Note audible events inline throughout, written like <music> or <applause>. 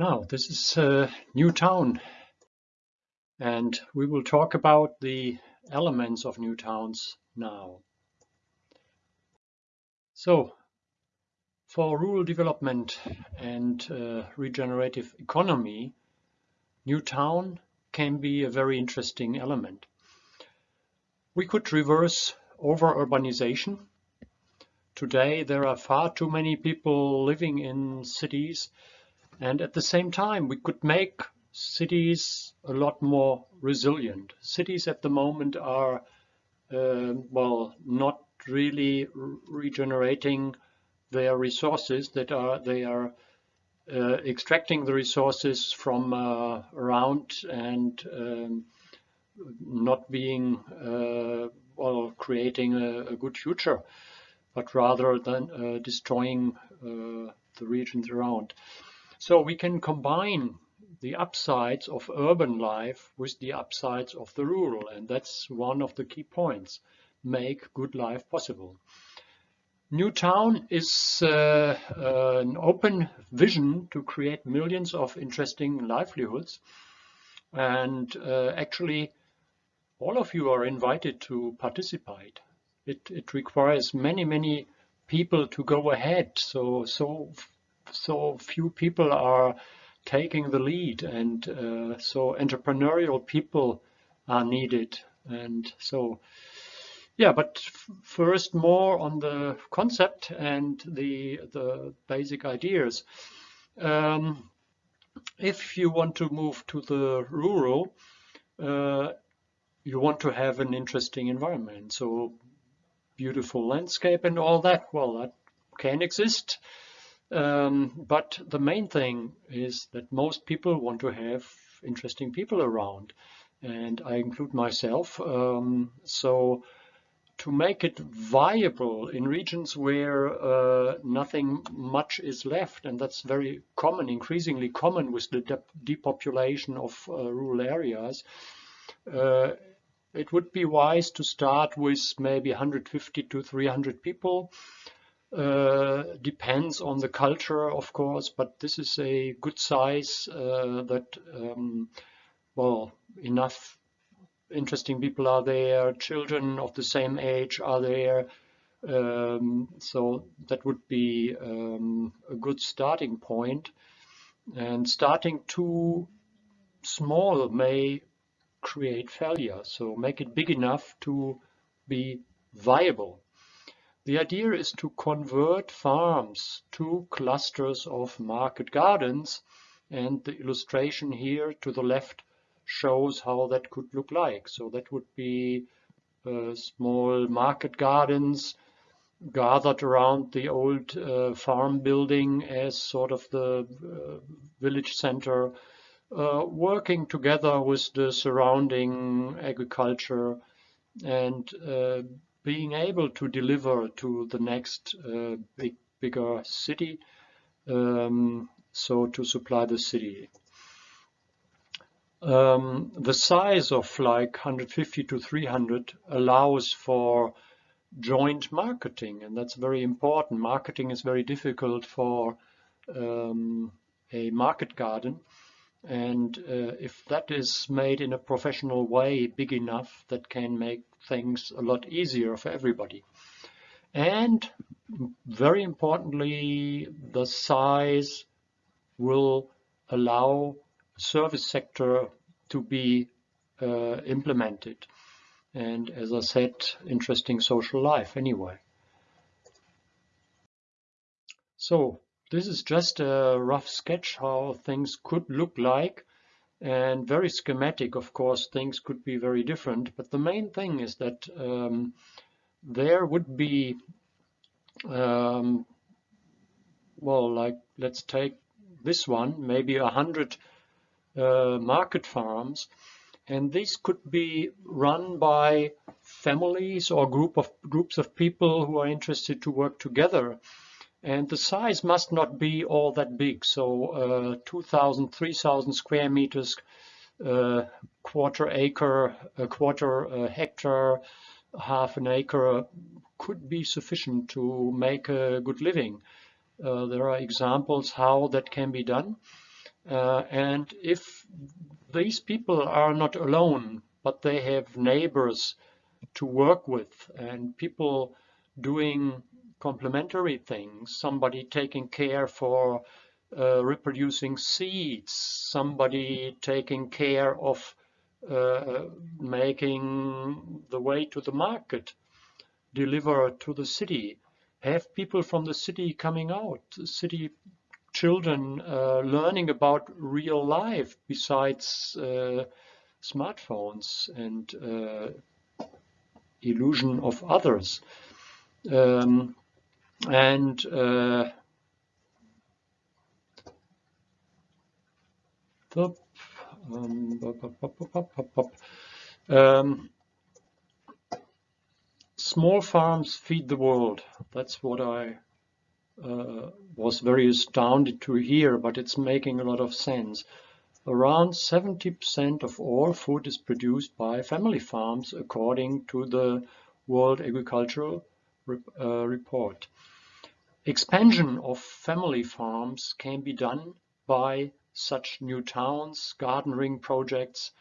Now, this is a new town, and we will talk about the elements of new towns now. So, for rural development and uh, regenerative economy, new town can be a very interesting element. We could reverse over-urbanization. Today there are far too many people living in cities and at the same time, we could make cities a lot more resilient. Cities at the moment are, uh, well, not really regenerating their resources that are, they are uh, extracting the resources from uh, around and um, not being, uh, well, creating a, a, good future, but rather than uh, destroying uh, the regions around. So we can combine the upsides of urban life with the upsides of the rural, and that's one of the key points. Make good life possible. Newtown is uh, uh, an open vision to create millions of interesting livelihoods. And uh, actually, all of you are invited to participate. It, it requires many, many people to go ahead. So, so so few people are taking the lead and uh, so entrepreneurial people are needed. And so yeah but first more on the concept and the the basic ideas. Um, if you want to move to the rural uh, you want to have an interesting environment. So beautiful landscape and all that well that can exist um, but the main thing is that most people want to have interesting people around, and I include myself. Um, so to make it viable in regions where uh, nothing much is left, and that's very common, increasingly common with the de depopulation of uh, rural areas, uh, it would be wise to start with maybe 150 to 300 people uh, depends on the culture, of course, but this is a good size uh, that, um, well, enough interesting people are there, children of the same age are there, um, so that would be um, a good starting point. And starting too small may create failure, so make it big enough to be viable. The idea is to convert farms to clusters of market gardens and the illustration here to the left shows how that could look like. So that would be uh, small market gardens gathered around the old uh, farm building as sort of the uh, village center, uh, working together with the surrounding agriculture and uh, being able to deliver to the next uh, big, bigger city, um, so to supply the city. Um, the size of like 150 to 300 allows for joint marketing, and that's very important. Marketing is very difficult for um, a market garden. And uh, if that is made in a professional way, big enough, that can make things a lot easier for everybody. And very importantly, the size will allow service sector to be uh, implemented. And as I said, interesting social life anyway. So this is just a rough sketch how things could look like. And very schematic. Of course, things could be very different, but the main thing is that um, there would be, um, well, like let's take this one, maybe a hundred uh, market farms, and these could be run by families or group of groups of people who are interested to work together and the size must not be all that big. So uh, 2,000, 3,000 square meters, uh, quarter acre, a quarter uh, hectare, half an acre could be sufficient to make a good living. Uh, there are examples how that can be done. Uh, and if these people are not alone, but they have neighbors to work with and people doing complementary things, somebody taking care for uh, reproducing seeds, somebody taking care of uh, making the way to the market, deliver to the city, have people from the city coming out, city children uh, learning about real life besides uh, smartphones and uh, illusion of others. Um, and uh, um, um, small farms feed the world. That's what I uh, was very astounded to hear, but it's making a lot of sense. Around 70% of all food is produced by family farms, according to the World Agricultural uh, Report. Expansion of family farms can be done by such new towns, garden ring projects,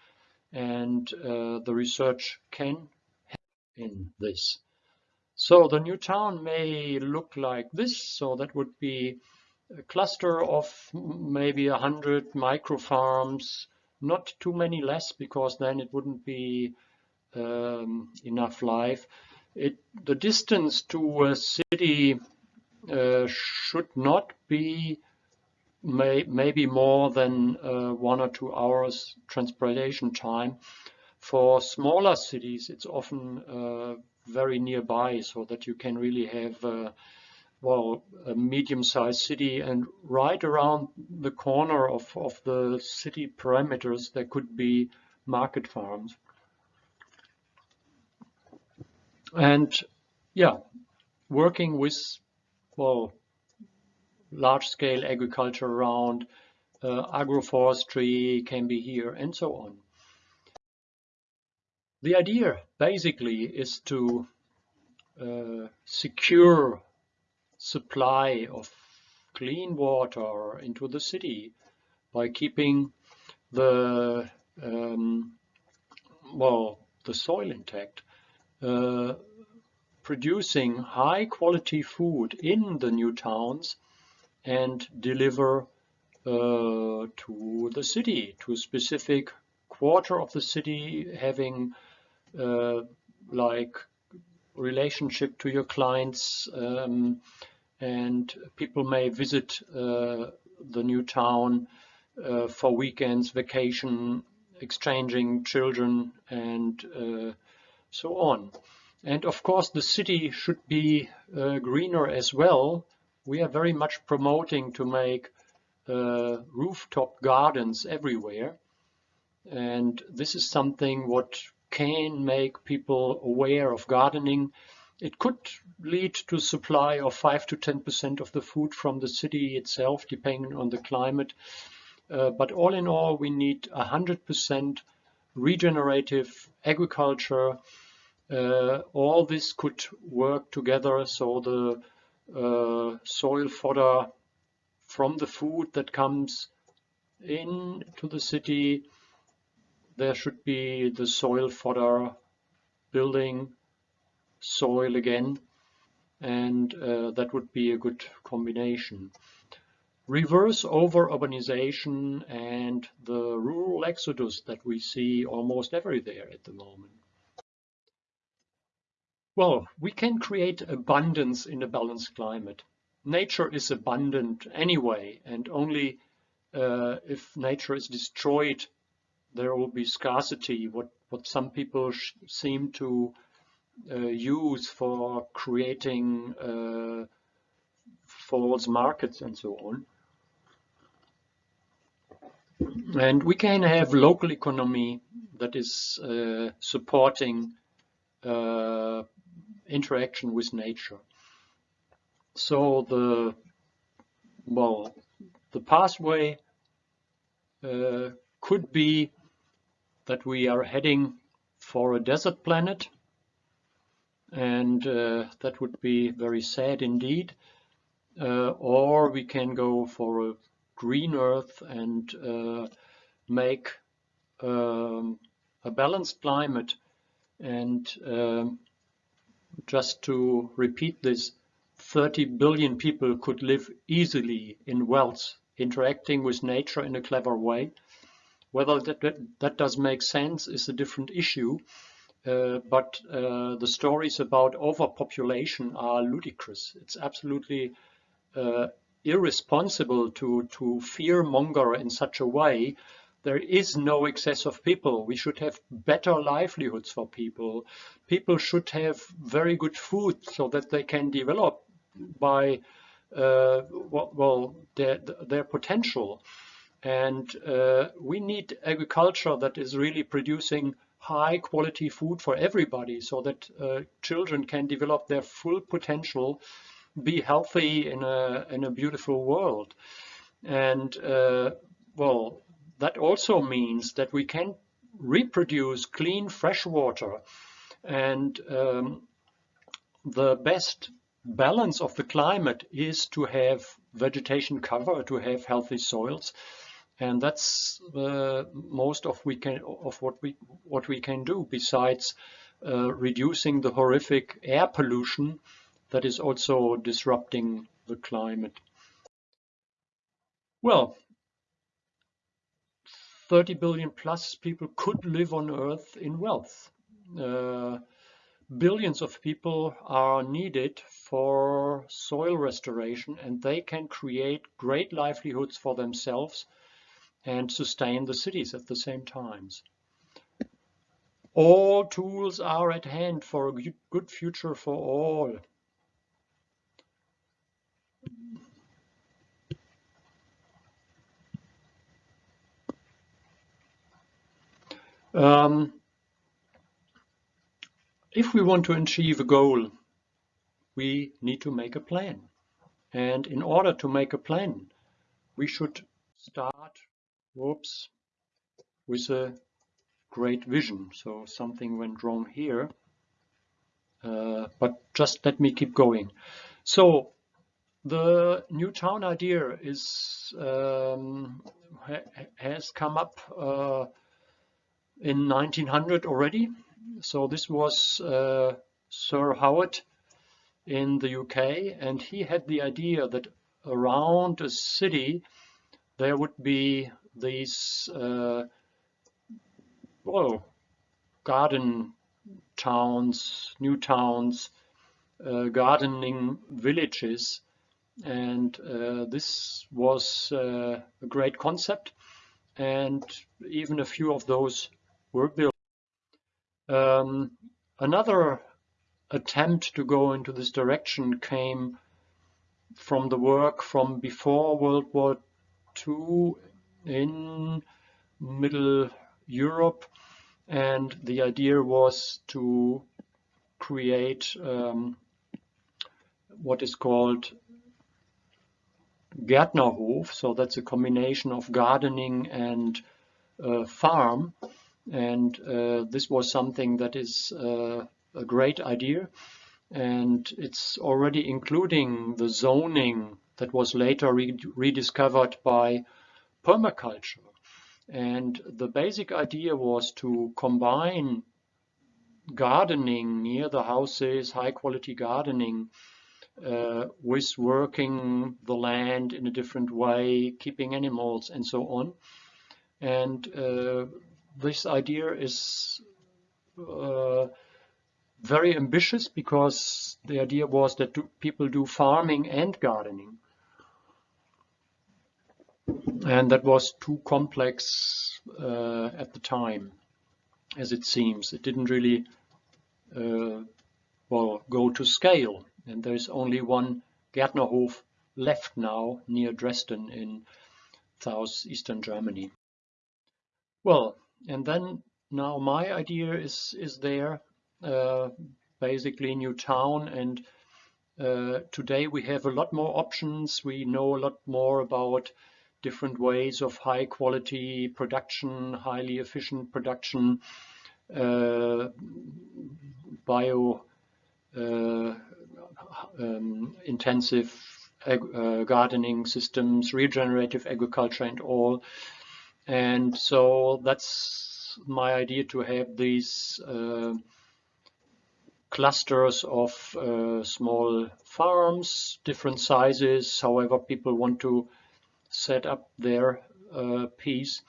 and uh, the research can help in this. So the new town may look like this. So that would be a cluster of maybe a hundred micro farms, not too many less because then it wouldn't be um, enough life. It, the distance to a city uh, should not be may, maybe more than uh, one or two hours transportation time. For smaller cities, it's often uh, very nearby so that you can really have uh, well a medium-sized city and right around the corner of, of the city perimeters there could be market farms. And yeah, working with well large-scale agriculture around, uh, agroforestry can be here, and so on. The idea basically is to uh, secure supply of clean water into the city by keeping the um, well the soil intact, uh, producing high quality food in the new towns and deliver uh, to the city, to a specific quarter of the city, having uh, like relationship to your clients um, and people may visit uh, the new town uh, for weekends, vacation, exchanging children and uh, so on. And of course the city should be uh, greener as well we are very much promoting to make uh, rooftop gardens everywhere. And this is something what can make people aware of gardening. It could lead to supply of 5 to 10% of the food from the city itself, depending on the climate. Uh, but all in all, we need 100% regenerative agriculture. Uh, all this could work together so the uh, soil fodder from the food that comes in to the city. There should be the soil fodder building soil again and uh, that would be a good combination. Reverse over urbanization and the rural exodus that we see almost everywhere at the moment. Well, we can create abundance in a balanced climate. Nature is abundant anyway, and only uh, if nature is destroyed, there will be scarcity, what, what some people seem to uh, use for creating uh, false markets and so on. And we can have local economy that is uh, supporting uh, interaction with nature. So the well, the pathway uh, could be that we are heading for a desert planet and uh, that would be very sad indeed uh, or we can go for a green earth and uh, make um, a balanced climate. And um, just to repeat this 30 billion people could live easily in wealth interacting with nature in a clever way. Whether that, that, that does make sense is a different issue uh, but uh, the stories about overpopulation are ludicrous. It's absolutely uh, irresponsible to to fear monger in such a way there is no excess of people. We should have better livelihoods for people. People should have very good food so that they can develop by uh, well their their potential. And uh, we need agriculture that is really producing high quality food for everybody so that uh, children can develop their full potential, be healthy in a, in a beautiful world. And uh, well, that also means that we can reproduce clean fresh water and um, the best balance of the climate is to have vegetation cover, to have healthy soils. And that's uh, most of we can of what we what we can do besides uh, reducing the horrific air pollution that is also disrupting the climate. Well, 30 billion plus people could live on Earth in wealth. Uh, billions of people are needed for soil restoration and they can create great livelihoods for themselves and sustain the cities at the same times. All tools are at hand for a good future for all. Um, if we want to achieve a goal, we need to make a plan. And in order to make a plan, we should start, whoops, with a great vision. So something went wrong here, uh, but just let me keep going. So the new town idea is um, ha has come up uh, in 1900 already. So this was uh, Sir Howard in the UK and he had the idea that around a city there would be these uh, well garden towns, new towns, uh, gardening villages and uh, this was uh, a great concept and even a few of those built. Um, another attempt to go into this direction came from the work from before World War II in Middle Europe and the idea was to create um, what is called Gärtnerhof, so that's a combination of gardening and uh, farm and uh, this was something that is uh, a great idea. And it's already including the zoning that was later re rediscovered by permaculture. And the basic idea was to combine gardening near the houses, high quality gardening, uh, with working the land in a different way, keeping animals and so on. And uh, this idea is uh, very ambitious because the idea was that do, people do farming and gardening. And that was too complex uh, at the time, as it seems. It didn't really uh, well go to scale. And there's only one Gärtnerhof left now near Dresden in southeastern Germany. Well, and then now my idea is is there uh, basically new town and uh, today we have a lot more options we know a lot more about different ways of high quality production highly efficient production uh, bio uh, um, intensive uh, gardening systems, regenerative agriculture and all. And so that's my idea to have these uh, clusters of uh, small farms, different sizes, however people want to set up their uh, piece.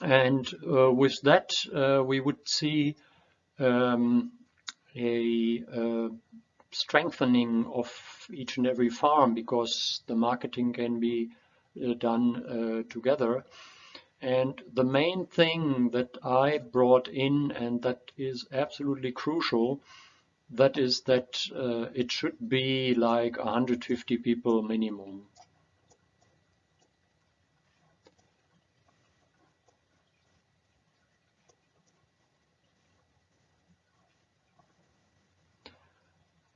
And uh, with that, uh, we would see um, a uh, strengthening of each and every farm because the marketing can be done uh, together. And the main thing that I brought in and that is absolutely crucial, that is that uh, it should be like 150 people minimum.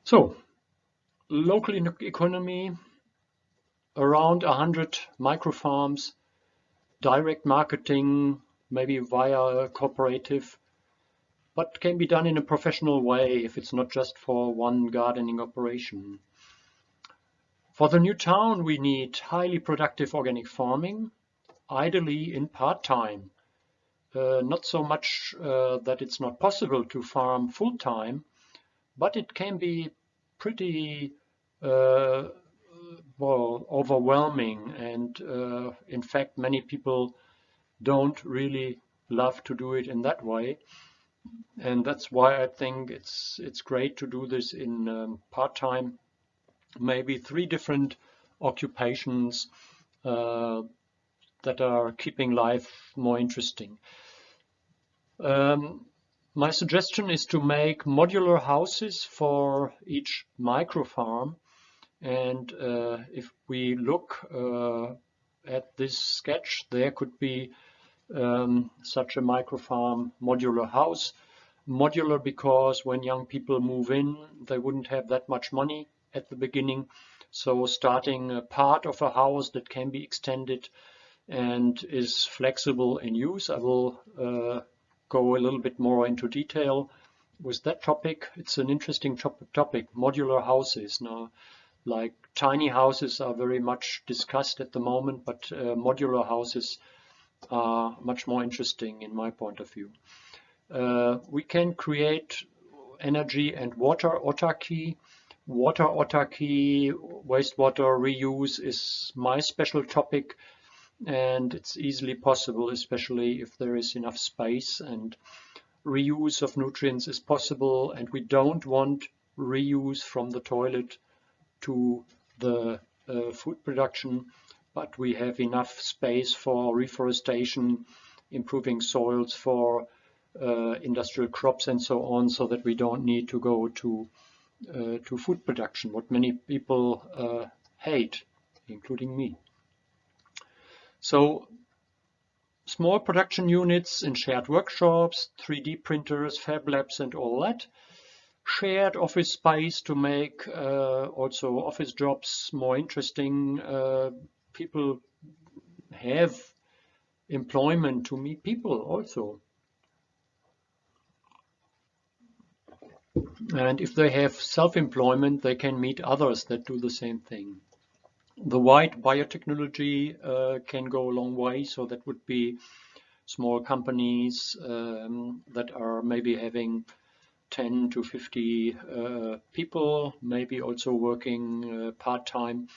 So, local economy, around 100 microfarms, direct marketing, maybe via a cooperative, but can be done in a professional way if it's not just for one gardening operation. For the new town, we need highly productive organic farming, ideally in part-time. Uh, not so much uh, that it's not possible to farm full-time, but it can be pretty uh, well overwhelming and uh, in fact many people don't really love to do it in that way and that's why I think it's it's great to do this in um, part-time maybe three different occupations uh, that are keeping life more interesting. Um, my suggestion is to make modular houses for each micro farm. And uh, if we look uh, at this sketch, there could be um, such a micro farm modular house. Modular because when young people move in, they wouldn't have that much money at the beginning. So starting a part of a house that can be extended and is flexible in use. I will uh, go a little bit more into detail with that topic. It's an interesting topic, modular houses. Now, like tiny houses are very much discussed at the moment, but uh, modular houses are much more interesting in my point of view. Uh, we can create energy and water autarky. Water autarky, wastewater reuse is my special topic and it's easily possible, especially if there is enough space and reuse of nutrients is possible and we don't want reuse from the toilet to the uh, food production but we have enough space for reforestation improving soils for uh, industrial crops and so on so that we don't need to go to uh, to food production what many people uh, hate including me so small production units in shared workshops, 3D printers, fab labs and all that. Shared office space to make uh, also office jobs more interesting. Uh, people have employment to meet people also. And if they have self-employment, they can meet others that do the same thing. The white biotechnology uh, can go a long way, so that would be small companies um, that are maybe having 10 to 50 uh, people, maybe also working uh, part-time.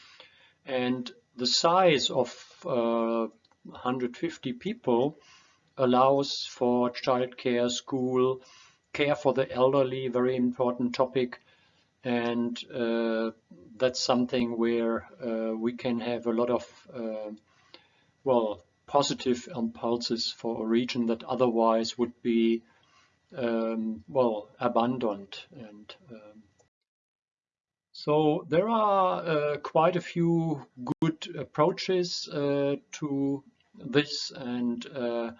And the size of uh, 150 people allows for childcare, school, care for the elderly, very important topic, and uh, that's something where uh, we can have a lot of uh, well positive impulses for a region that otherwise would be um, well abandoned and um, so there are uh, quite a few good approaches uh, to this and uh,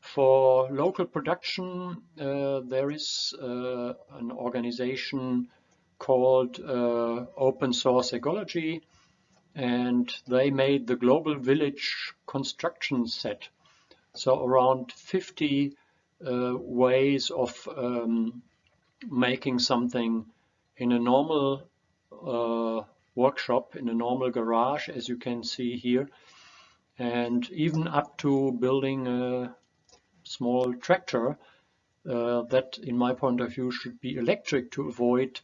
for local production there is an organization called uh, Open Source Ecology and they made the global village construction set. So around 50 uh, ways of um, making something in a normal uh, workshop in a normal garage, as you can see here, and even up to building a small tractor uh, that, in my point of view, should be electric to avoid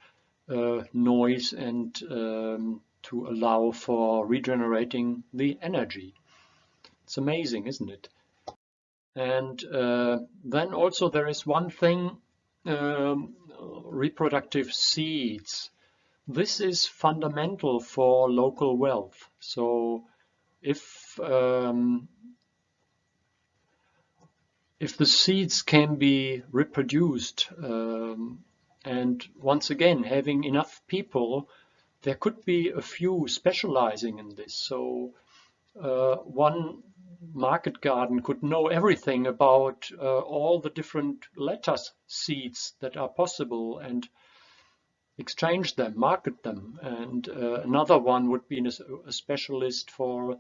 uh, noise and um, to allow for regenerating the energy. It's amazing, isn't it? And uh, then also there is one thing, um, reproductive seeds. This is fundamental for local wealth. So if um, if the seeds can be reproduced um, and once again having enough people there could be a few specializing in this so uh, one market garden could know everything about uh, all the different lettuce seeds that are possible and exchange them, market them. And uh, another one would be a, specialist for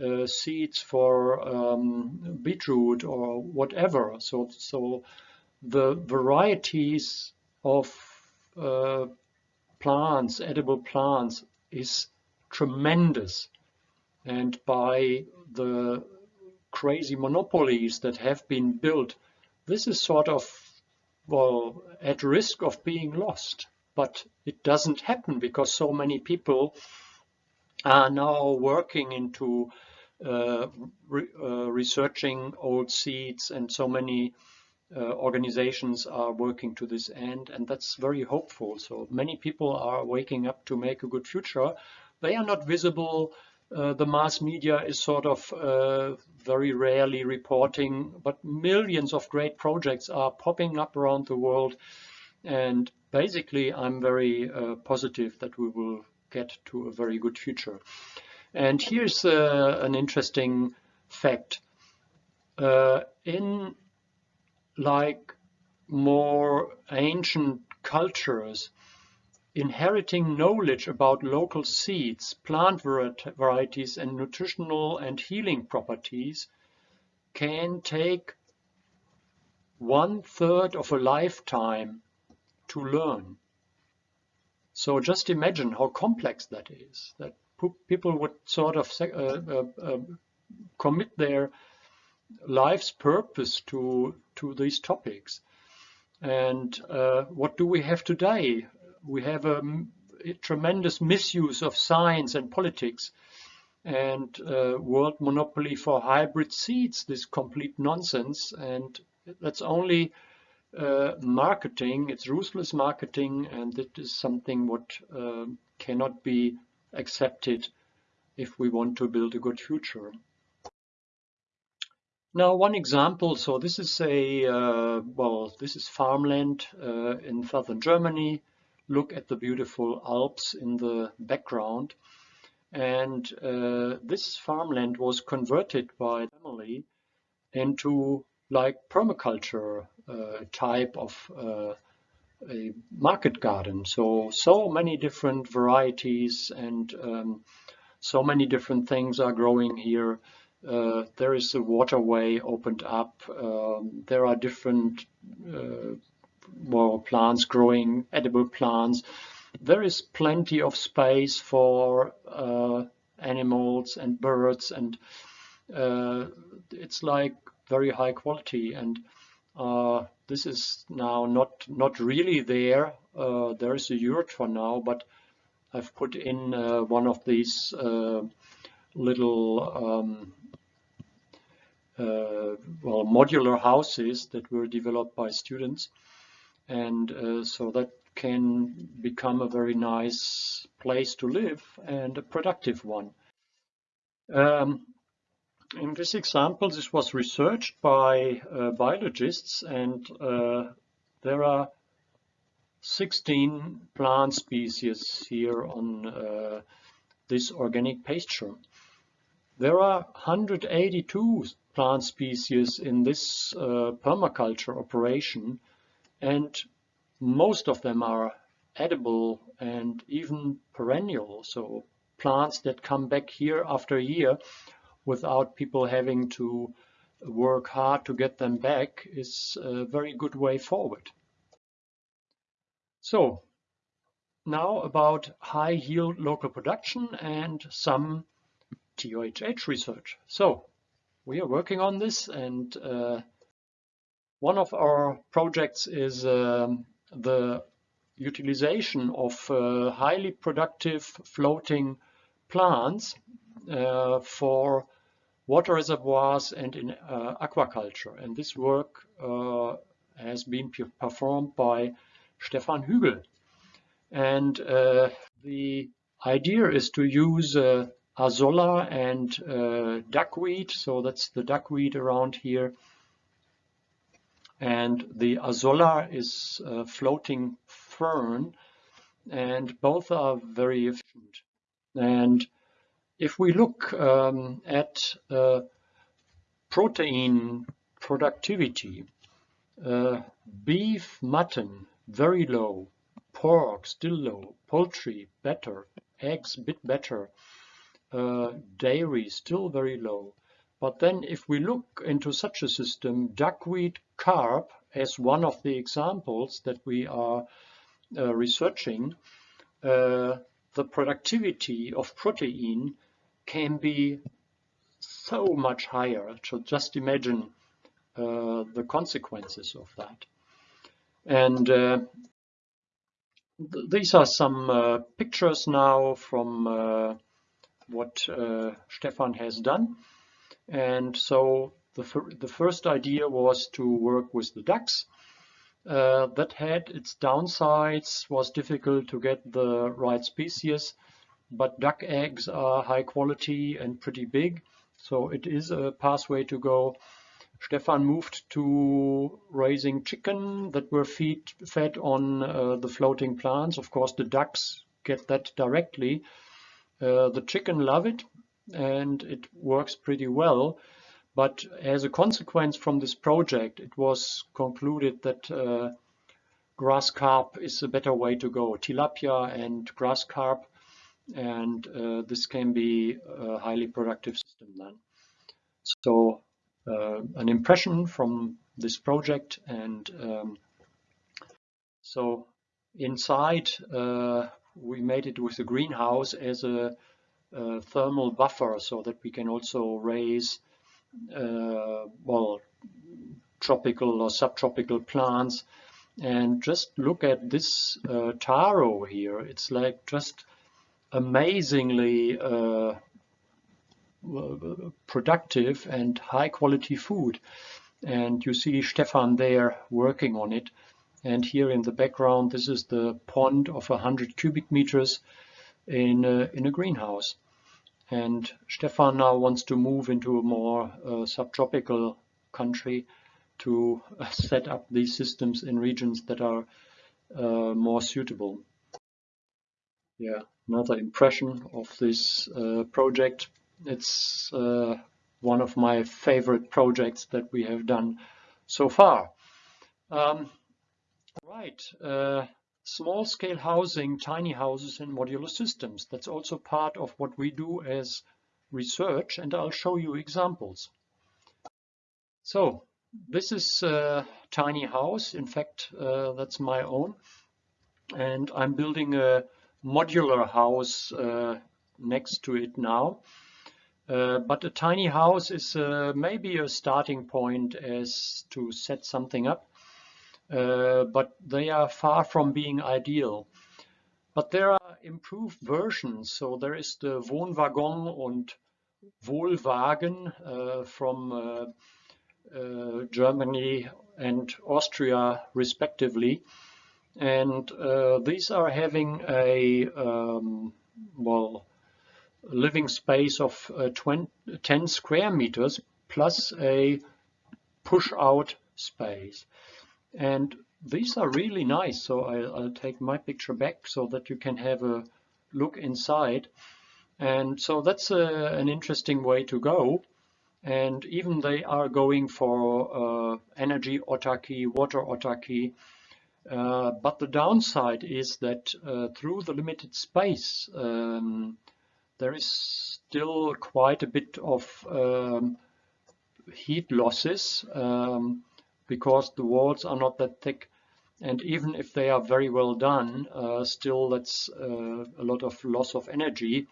uh, seeds for um, beetroot or whatever. So, so the varieties of uh, plants, edible plants, is tremendous. And by the crazy monopolies that have been built, this is sort of, well, at risk of being lost. But it doesn't happen because so many people are now working into uh, re uh, researching old seeds and so many uh, organizations are working to this end and that's very hopeful. So many people are waking up to make a good future. They are not visible. Uh, the mass media is sort of uh, very rarely reporting, but millions of great projects are popping up around the world. And basically, I'm very uh, positive that we will get to a very good future. And here's uh, an interesting fact. Uh, in like more ancient cultures, inheriting knowledge about local seeds, plant varieties, and nutritional and healing properties can take one third of a lifetime to learn. So just imagine how complex that is, that people would sort of uh, uh, uh, commit their life's purpose to to these topics. And uh, what do we have today? We have a, a tremendous misuse of science and politics and uh, world monopoly for hybrid seeds, this complete nonsense. And that's only uh, marketing, it's ruthless marketing, and it is something what uh, cannot be accepted if we want to build a good future. Now, one example, so this is a, uh, well, this is farmland uh, in southern Germany. Look at the beautiful Alps in the background. And uh, this farmland was converted by family into like permaculture uh, type of uh, a market garden. So, so many different varieties and um, so many different things are growing here. Uh, there is a waterway opened up. Um, there are different uh, well, plants growing, edible plants. There is plenty of space for uh, animals and birds, and uh, it's like very high quality. And uh, this is now not not really there. Uh, there is a yurt for now, but I've put in one of these little um, uh, well, modular houses that were developed by students. And uh, so that can become a very nice place to live and a productive one. Um, in this example, this was researched by uh, biologists and uh, there are 16 plant species here on uh, this organic pasture. There are 182 plant species in this uh, permaculture operation and most of them are edible and even perennial so plants that come back year after year without people having to work hard to get them back is a very good way forward. So now about high yield local production and some TUHH research. So we are working on this and uh, one of our projects is um, the utilization of uh, highly productive floating plants uh, for water reservoirs and in uh, aquaculture. And this work uh, has been performed by Stefan Hügel. And uh, the idea is to use uh, azolla and duckweed. So that's the duckweed around here and the azolla is a floating fern and both are very efficient. And if we look um, at uh, protein productivity, uh, beef, mutton, very low, pork, still low, poultry, better, eggs, bit better, uh, dairy, still very low. But then if we look into such a system, duckweed carp as one of the examples that we are uh, researching, uh, the productivity of protein can be so much higher. So just imagine uh, the consequences of that. And uh, th these are some uh, pictures now from uh, what Stefan has done. And so the, the first idea was to work with the ducks. Uh, that had its downsides, was difficult to get the right species, but duck eggs are high quality and pretty big, so it is a pathway to go. Stefan moved to raising chicken that were feed, fed on uh, the floating plants. Of course, the ducks get that directly. Uh, the chicken love it and it works pretty well. But as a consequence from this project, it was concluded that uh, grass carp is a better way to go. Tilapia and grass carp, and uh, this can be a highly productive system then. So uh, an impression from this project and um, so inside uh, we made it with a greenhouse as a uh, thermal buffer so that we can also raise uh, well tropical or subtropical plants. And just look at this uh, taro here. It's like just amazingly uh, productive and high quality food. And you see Stefan there working on it. And here in the background this is the pond of 100 cubic meters in a, in a greenhouse. And Stefan now wants to move into a more uh, subtropical country to uh, <laughs> set up these systems in regions that are uh, more suitable. Yeah, another impression of this uh, project. It's uh, one of my favorite projects that we have done so far. Um, right. Uh, small scale housing, tiny houses and modular systems. That's also part of what we do as research and I'll show you examples. So this is a tiny house. In fact, uh, that's my own. And I'm building a modular house uh, next to it now. Uh, but a tiny house is uh, maybe a starting point as to set something up. Uh, but they are far from being ideal. But there are improved versions. So there is the Wohnwagon and Wohlwagen uh, from uh, uh, Germany and Austria respectively. And these are having a um, well living space of 20, 10 square meters plus a push out space. And these are really nice. So I'll, I'll, take my picture back so that you can have a look inside. And so that's a, an interesting way to go. And even they are going for uh, energy autarky, water autarky. Uh, but the downside is that uh, through the limited space, um, there is still quite a bit of um, heat losses. Um, because the walls are not that thick and even if they are very well done, uh, still that's uh, a lot of loss of energy.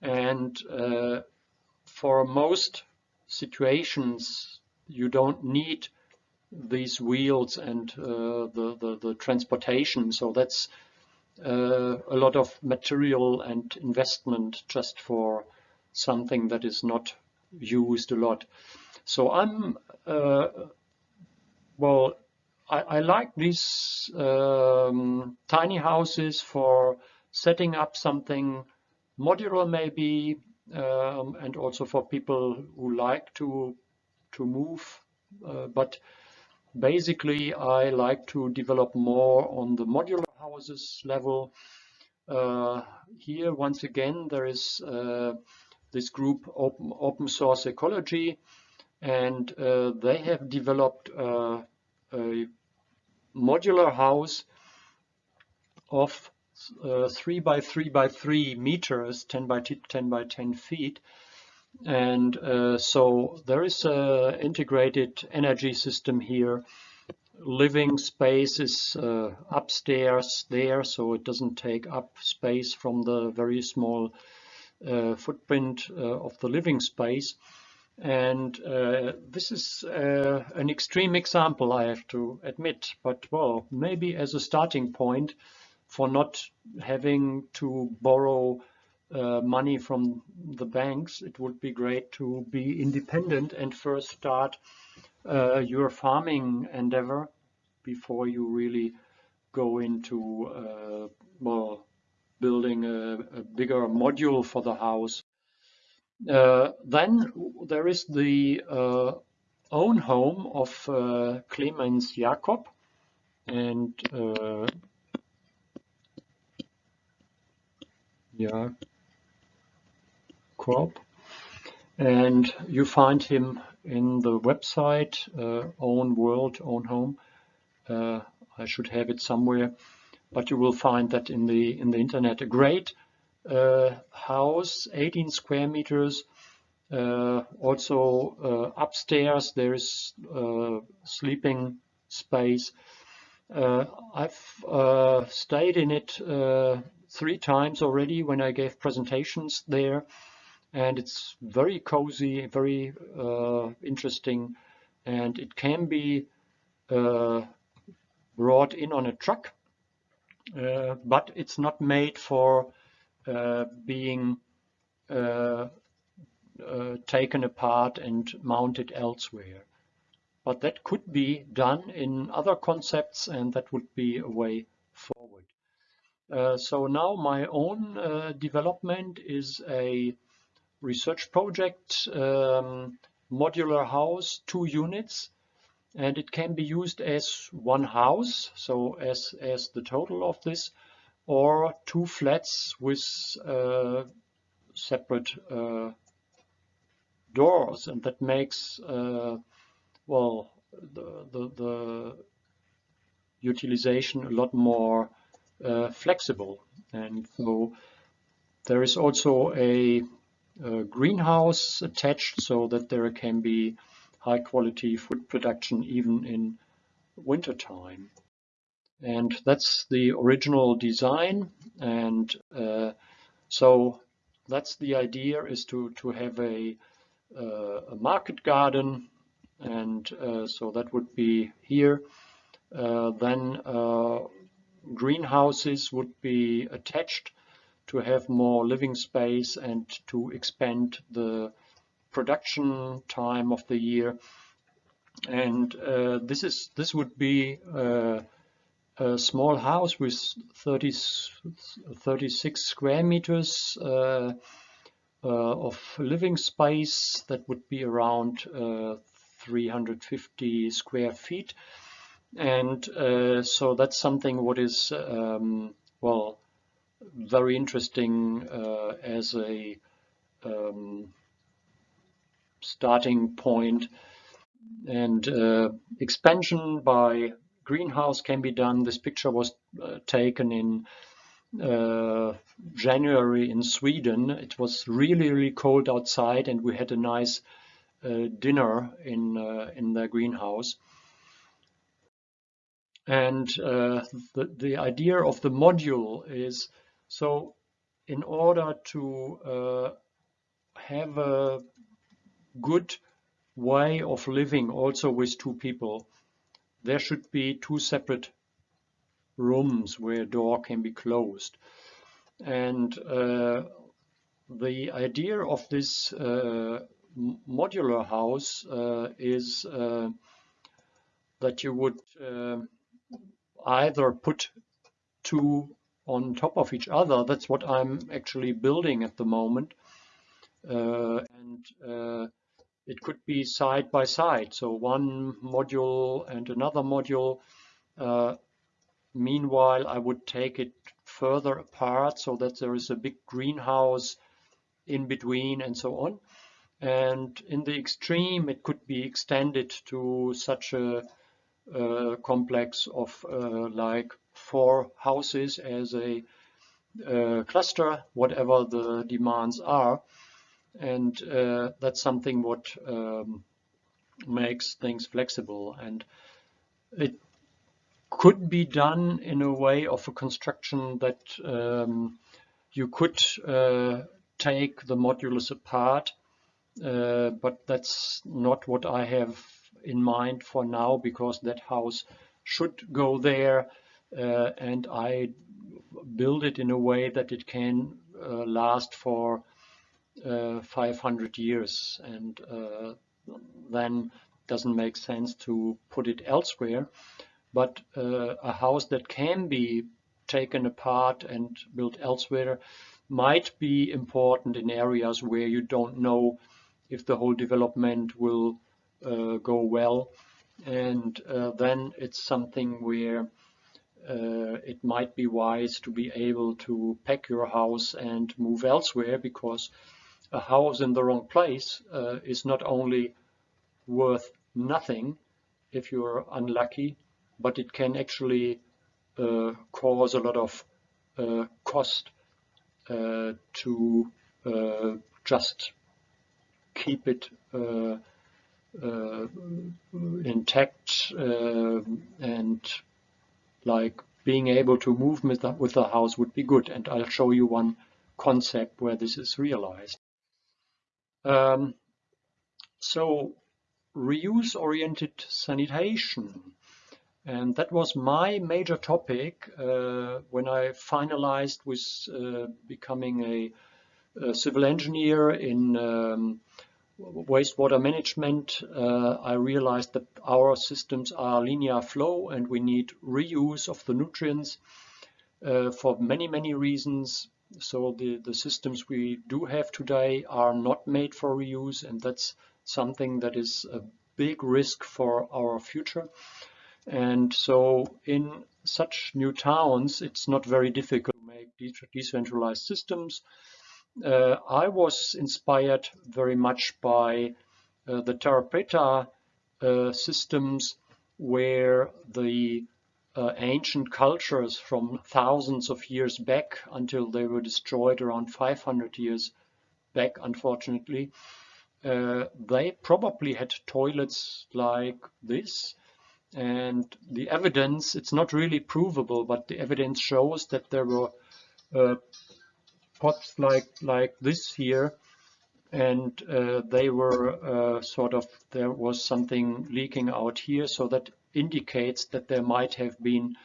And uh, for most situations, you don't need these wheels and uh, the, the, the transportation. So that's uh, a lot of material and investment just for something that is not used a lot. So I'm uh, well I, I like these um, tiny houses for setting up something modular maybe, um, and also for people who like to to move. Uh, but basically, I like to develop more on the modular houses level. Uh, here, once again, there is uh, this group Open, Open Source Ecology, and uh, they have developed uh, a modular house of uh, 3 by 3 by 3 meters, 10 by 10 by 10 feet. And uh, so there is an integrated energy system here. Living space is uh, upstairs there, so it doesn't take up space from the very small uh, footprint uh, of the living space. And uh, this is uh, an extreme example, I have to admit, but well, maybe as a starting point for not having to borrow uh, money from the banks, it would be great to be independent and first start uh, your farming endeavor before you really go into uh, well building a, a bigger module for the house then there is the uh, own home of uh, Clemens Jakob and uh, Jakob. And you find him in the website uh, own world own home. Uh, I should have it somewhere but you will find that in the in the internet. A great uh, house, 18 square meters. Uh, also uh, upstairs there is sleeping space. I've stayed in it three times already when I gave presentations there and it's very cozy, very uh, interesting, and it can be uh, brought in on a truck, uh, but it's not made for uh, being uh, uh, taken apart and mounted elsewhere. But that could be done in other concepts and that would be a way forward. Uh, so now my own uh, development is a research project, um, modular house, two units, and it can be used as one house, so as, as the total of this, or two flats with uh, separate uh, doors and that makes uh, well the, the, the, utilization a lot more uh, flexible. And so there is also a, a greenhouse attached so that there can be high quality food production even in wintertime and that's the original design. And uh, so that's the idea is to to have a, uh, a market garden. And uh, so that would be here. Uh, then uh, greenhouses would be attached to have more living space and to expand the production time of the year. And uh, this is this would be a small house with 30, 36 square meters uh, uh, of living space that would be around uh, 350 square feet. And uh, so that's something what is um, well very interesting as a um, starting point. And uh, expansion by greenhouse can be done. This picture was uh, taken in uh, January in Sweden. It was really, really cold outside and we had a nice uh, dinner in, uh, in the greenhouse. And uh, the, the idea of the module is so in order to uh, have a good way of living also with two people, there should be two separate rooms where a door can be closed. And uh, the idea of this uh, modular house uh, is uh, that you would uh, either put two on top of each other. That's what I'm actually building at the moment. Uh, and it could be side by side. So one module and another module. Uh, meanwhile, I would take it further apart so that there is a big greenhouse in between and so on. And in the extreme, it could be extended to such a, a complex of uh, like four houses as a uh, cluster, whatever the demands are. And uh, that's something what um, makes things flexible. And it could be done in a way of a construction that um, you could uh, take the modulus apart, uh, but that's not what I have in mind for now because that house should go there uh, and I build it in a way that it can uh, last for 500 years and uh, then doesn't make sense to put it elsewhere. But uh, a house that can be taken apart and built elsewhere might be important in areas where you don't know if the whole development will uh, go well. And uh, then it's something where uh, it might be wise to be able to pack your house and move elsewhere because a house in the wrong place uh, is not only worth nothing if you're unlucky but it can actually uh, cause a lot of uh, cost uh, to uh, just keep it uh, intact and like being able to move with the, with the house would be good and I'll show you one concept where this is realized. Um, so reuse-oriented sanitation and that was my major topic uh, when I finalized with uh, becoming a, a, civil engineer in um, wastewater management. Uh, I realized that our systems are linear flow and we need reuse of the nutrients uh, for many, many reasons. So the, the systems we do have today are not made for reuse and that's something that is a big risk for our future. And so in such new towns, it's not very difficult to make decentralized systems. Uh, I was inspired very much by uh, the Terra Preta uh, systems where the uh, ancient cultures from thousands of years back until they were destroyed around 500 years back, unfortunately, uh, they probably had toilets like this and the evidence, it's not really provable, but the evidence shows that there were uh, pots like, like this here, and uh, they were uh, sort of, there was something leaking out here, so that indicates that there might have been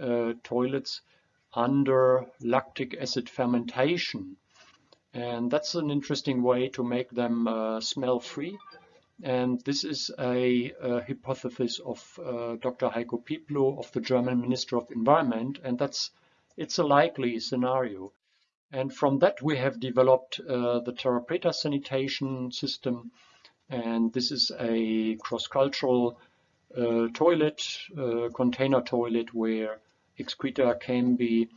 uh, toilets under lactic acid fermentation. And that's an interesting way to make them uh, smell free. And this is a, a hypothesis of uh, Dr. Heiko Pieplow of the German Minister of Environment, and that's it's a likely scenario. And from that we have developed uh, the Terra Preta sanitation system, and this is a cross-cultural uh, toilet, uh, container toilet, where excreta can be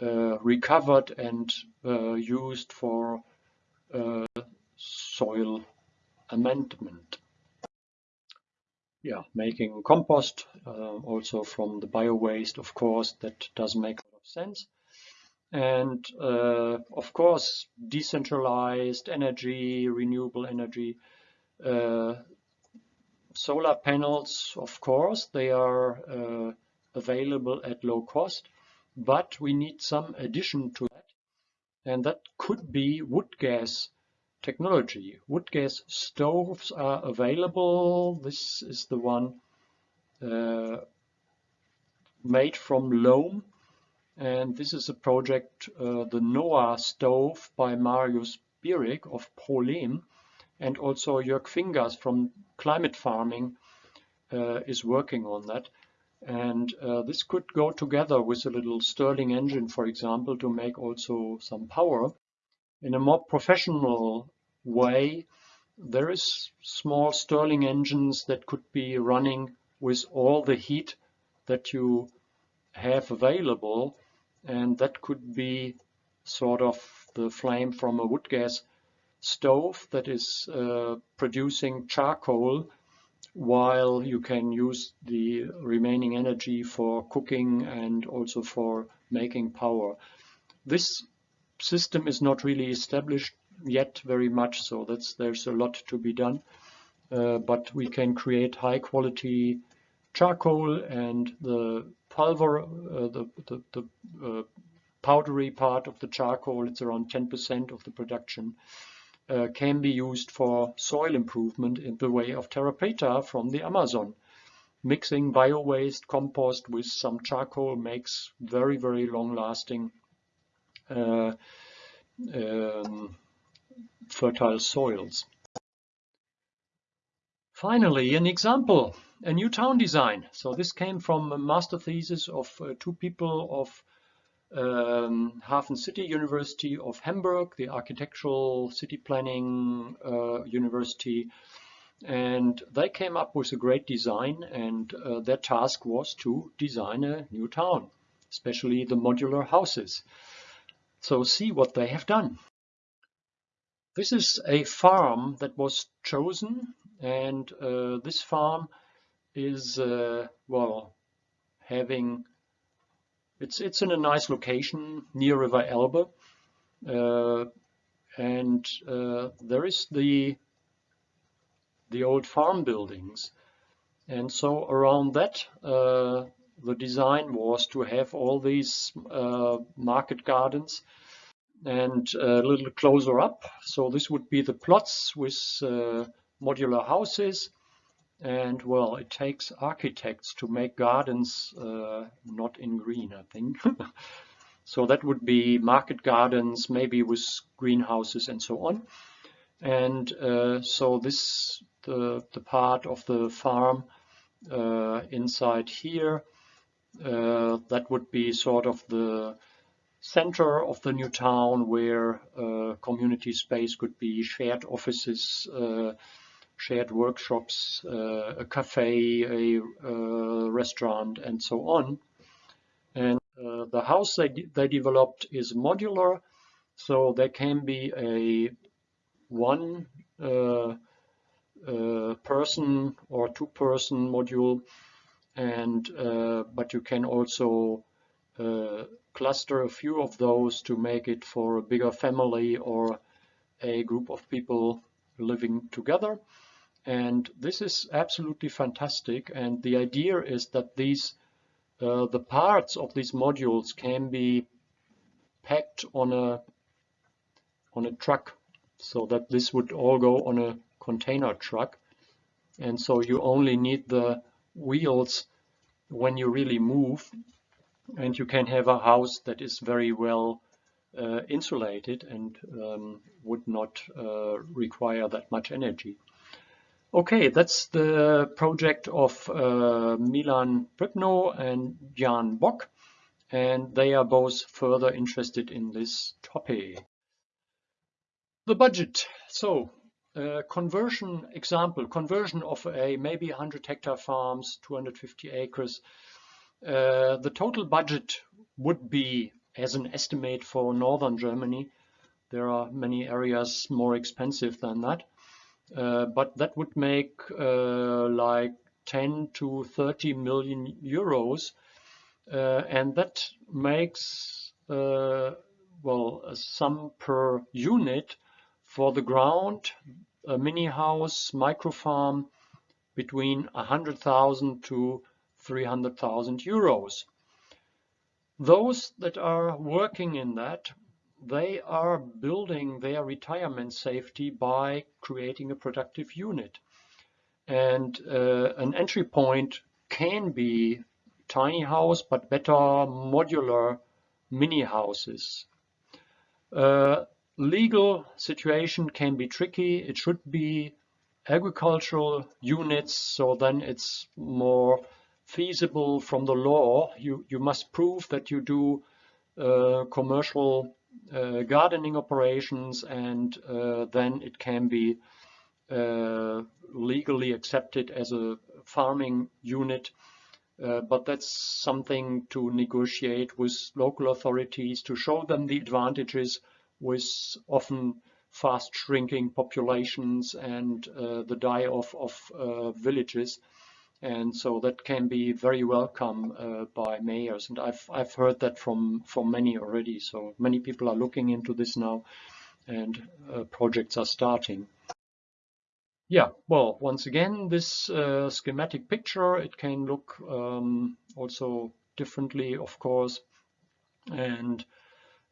uh, recovered and uh, used for soil amendment. Yeah, making compost uh, also from the bio waste, of course, that does make a lot of sense. And uh, of course, decentralized energy, renewable energy, uh, solar panels, of course, they are uh, available at low cost, but we need some addition to that, and that could be wood gas technology. Wood gas stoves are available. This is the one uh, made from loam, and this is a project, uh, the Noah stove by Marius Bierig of ProLehm, and also Jörg Fingers from Climate Farming uh, is working on that. And uh, this could go together with a little Stirling engine, for example, to make also some power. In a more professional way, there is small Stirling engines that could be running with all the heat that you have available. And that could be sort of the flame from a wood gas stove that is uh, producing charcoal while you can use the remaining energy for cooking and also for making power. This system is not really established yet very much, so that's there's a lot to be done. Uh, but we can create high quality charcoal and the pulver, uh, the, the, the uh, powdery part of the charcoal, it's around 10% of the production, uh, can be used for soil improvement in the way of terra preta from the Amazon. Mixing bio-waste compost with some charcoal makes very, very long-lasting uh, um, fertile soils. Finally, an example, a new town design. So this came from a master thesis of uh, two people of um, Hafen City University of Hamburg, the architectural city planning uh, university, and they came up with a great design and uh, their task was to design a new town, especially the modular houses. So see what they have done. This is a farm that was chosen and uh, this farm is, uh, well, having it's it's in a nice location near River Elbe, uh, and uh, there is the the old farm buildings, and so around that uh, the design was to have all these uh, market gardens and a little closer up. So this would be the plots with uh, modular houses and well, it takes architects to make gardens uh, not in green, I think. <laughs> so that would be market gardens, maybe with greenhouses and so on. And uh, so this, the, the part of the farm uh, inside here, uh, that would be sort of the center of the new town where uh, community space could be shared offices, uh, shared workshops, uh, a cafe, a, a, restaurant, and so on. And uh, the house they, de they developed is modular, so there can be a one uh, uh person or two person module, and uh, but you can also uh, cluster a few of those to make it for a bigger family or a group of people living together. And this is absolutely fantastic. And the idea is that these, uh, the parts of these modules can be packed on a, on a truck so that this would all go on a container truck. And so you only need the wheels when you really move and you can have a house that is very well uh, insulated and um, would not uh, require that much energy. Okay, that's the project of uh, Milan Pripno and Jan Bock, and they are both further interested in this topic. The budget. So, uh, conversion example, conversion of a maybe 100 hectare farms, 250 acres. Uh, the total budget would be, as an estimate for northern Germany, there are many areas more expensive than that, but that would make uh, like 10 to 30 million euros. Uh, and that makes, well, a sum per unit for the ground, a mini house, micro farm, between 100,000 to 300,000 euros. Those that are working in that, they are building their retirement safety by creating a productive unit. And uh, an entry point can be tiny house, but better modular mini houses. Uh, legal situation can be tricky. It should be agricultural units, so then it's more feasible from the law. You, you must prove that you do uh, commercial uh, gardening operations and uh, then it can be uh, legally accepted as a farming unit. Uh, but that's something to negotiate with local authorities to show them the advantages with often fast shrinking populations and uh, the die off of uh, villages. And so that can be very welcome uh, by mayors. And I've, I've heard that from, from many already. So many people are looking into this now and uh, projects are starting. Yeah, well, once again, this uh, schematic picture, it can look um, also differently, of course. And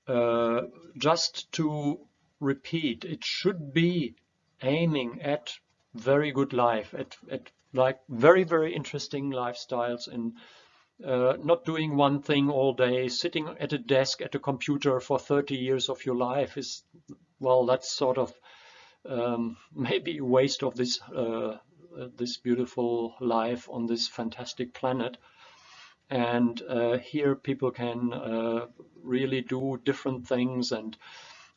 uh, just to repeat, it should be aiming at very good life, at, at like very, very interesting lifestyles and uh, not doing one thing all day, sitting at a desk at a computer for 30 years of your life is, well, that's sort of um, <laughs> maybe a waste of this, uh, this beautiful life on this fantastic planet. And uh, here people can uh, really do different things and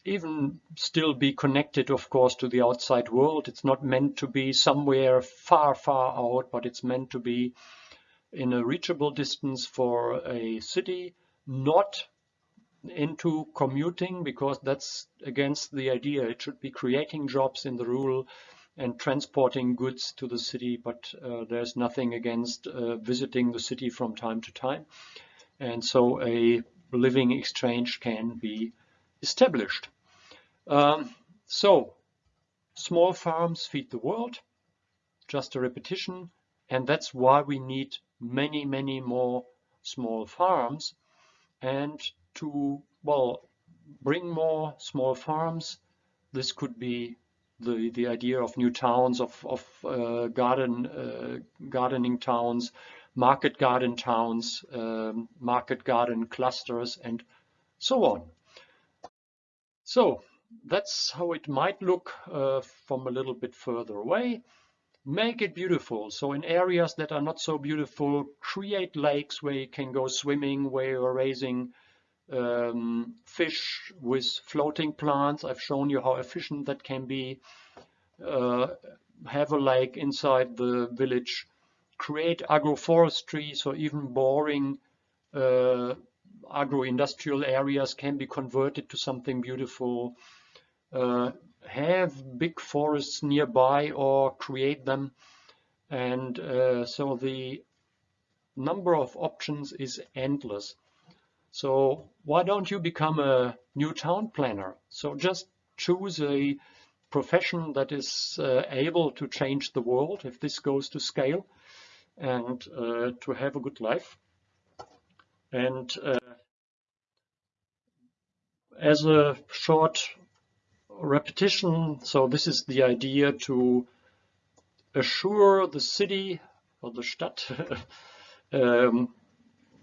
even still be connected, of course, to the outside world. It's not meant to be somewhere far, far out, but it's meant to be in a reachable distance for a city, not into commuting because that's against the idea. It should be creating jobs in the rural and transporting goods to the city, but uh, there's nothing against uh, visiting the city from time to time. And so a living exchange can be established. Um, so small farms feed the world, just a repetition. And that's why we need many, many more small farms. And to, well, bring more small farms, this could be the, the idea of new towns, of, of uh, garden, uh, gardening towns, market garden towns, um, market garden clusters, and so on. So that's how it might look uh, from a little bit further away. Make it beautiful. So in areas that are not so beautiful, create lakes where you can go swimming, where you're raising um, fish with floating plants. I've shown you how efficient that can be. Uh, have a lake inside the village. Create agroforestry, so even boring uh, agro-industrial areas can be converted to something beautiful. Uh, have big forests nearby or create them. And uh, so the number of options is endless. So why don't you become a new town planner? So just choose a profession that is uh, able to change the world if this goes to scale and uh, to have a good life. And uh, as a short repetition, so this is the idea to assure the city or the Stadt <laughs> um,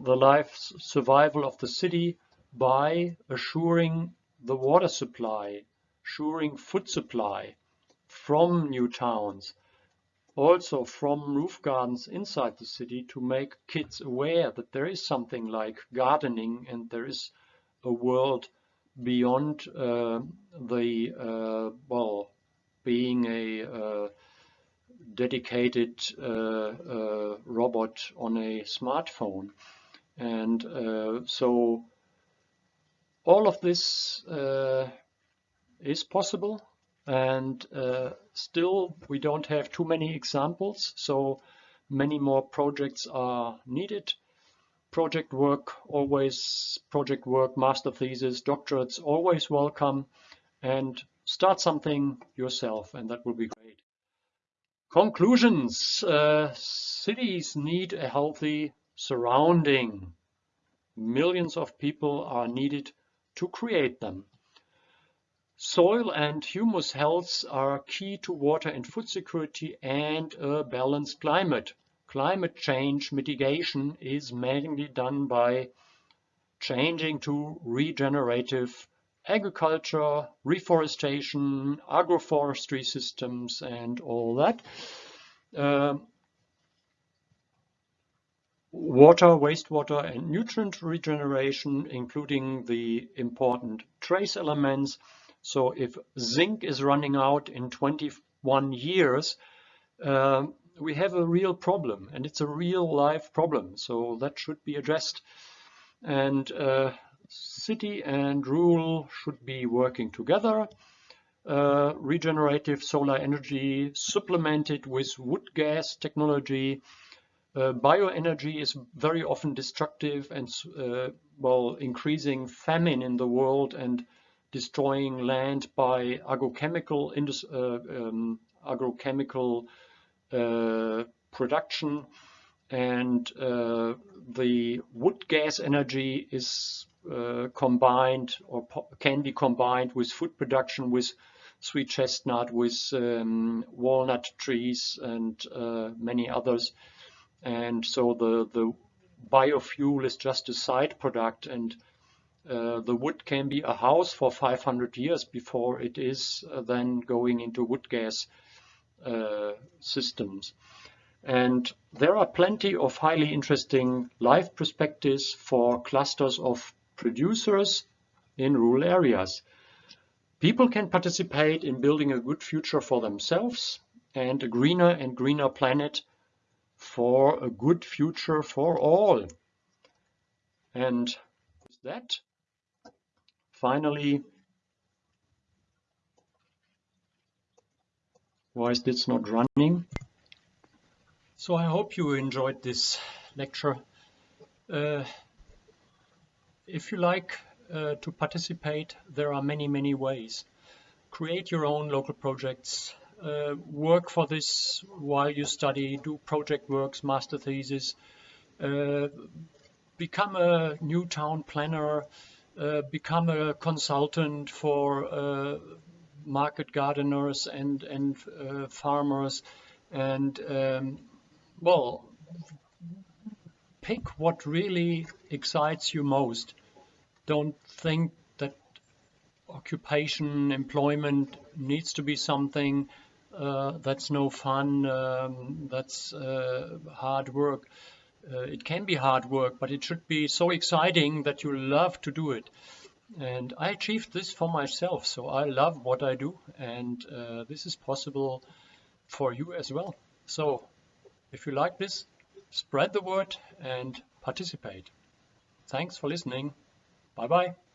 the life survival of the city by assuring the water supply, assuring food supply from new towns, also from roof gardens inside the city to make kids aware that there is something like gardening and there is a world beyond uh, the, uh, well, being a uh, dedicated uh, uh, robot on a smartphone. And uh, so all of this is possible and still we don't have too many examples. So many more projects are needed project work, always project work, master thesis, doctorates, always welcome and start something yourself and that will be great. Conclusions. Uh, cities need a healthy surrounding. Millions of people are needed to create them. Soil and humus health are key to water and food security and a balanced climate. Climate change mitigation is mainly done by changing to regenerative agriculture, reforestation, agroforestry systems, and all that. Uh, water, wastewater, and nutrient regeneration, including the important trace elements. So if zinc is running out in 21 years, uh, we have a real problem, and it's a real life problem. So that should be addressed. And uh, city and rural should be working together. Uh, regenerative solar energy supplemented with wood gas technology. Uh, bioenergy is very often destructive and uh, well increasing famine in the world and destroying land by agrochemical uh, um, agrochemical uh, production and uh, the wood gas energy is uh, combined or can be combined with food production with sweet chestnut, with um, walnut trees and uh, many others. And so the, the biofuel is just a side product and uh, the wood can be a house for 500 years before it is uh, then going into wood gas uh, systems. And there are plenty of highly interesting life perspectives for clusters of producers in rural areas. People can participate in building a good future for themselves and a greener and greener planet for a good future for all. And with that, finally, why is this not running? So I hope you enjoyed this lecture. Uh, if you like uh, to participate, there are many, many ways. Create your own local projects, uh, work for this while you study, do project works, master thesis, uh, become a new town planner, become a consultant for uh, market gardeners and, and uh, farmers, and um, well, pick what really excites you most don't think that occupation, employment needs to be something uh, that's no fun, um, that's uh, hard work. Uh, it can be hard work, but it should be so exciting that you love to do it. And I achieved this for myself, so I love what I do, and uh, this is possible for you as well. So if you like this, spread the word and participate. Thanks for listening. Bye bye.